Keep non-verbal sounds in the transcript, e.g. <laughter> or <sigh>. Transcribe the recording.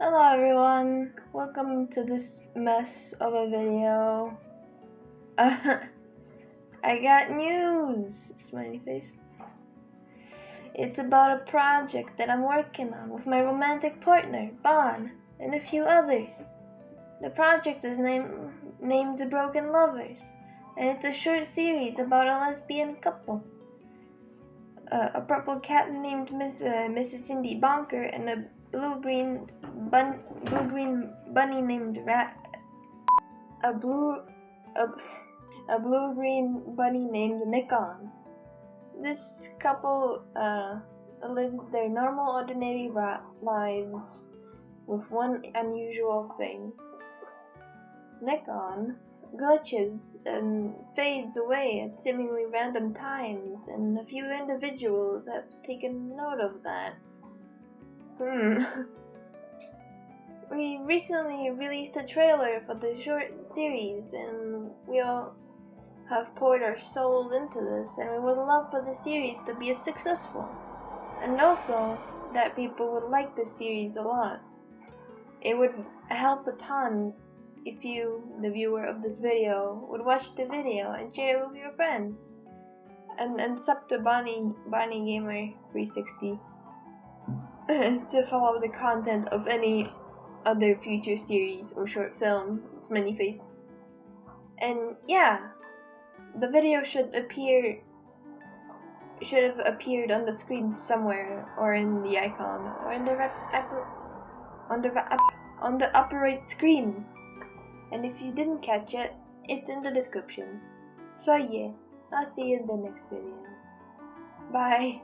Hello everyone, welcome to this mess of a video. Uh, <laughs> I got news, smiley face. It's about a project that I'm working on with my romantic partner, Bon, and a few others. The project is named, named The Broken Lovers, and it's a short series about a lesbian couple. Uh, a purple cat named Miss, uh, Mrs. Cindy Bonker and a blue-green bun blue-green bunny named Rat. A blue a, a blue-green bunny named Nikon. This couple uh, lives their normal, ordinary rat lives with one unusual thing. Nikon glitches and fades away at seemingly random times, and a few individuals have taken note of that. Hmm. <laughs> We recently released a trailer for the short series, and we all have poured our souls into this, and we would love for the series to be a successful, and also that people would like the series a lot. It would help a ton if you, the viewer of this video, would watch the video and share it with your friends. And, and sub to Bonnie, Bonnie Gamer 360 <laughs> to follow the content of any other future series or short film. It's Manyface. And yeah, the video should appear should have appeared on the screen somewhere or in the icon or in the upper on the on the upper right screen and if you didn't catch it, it's in the description. So yeah, I'll see you in the next video. Bye.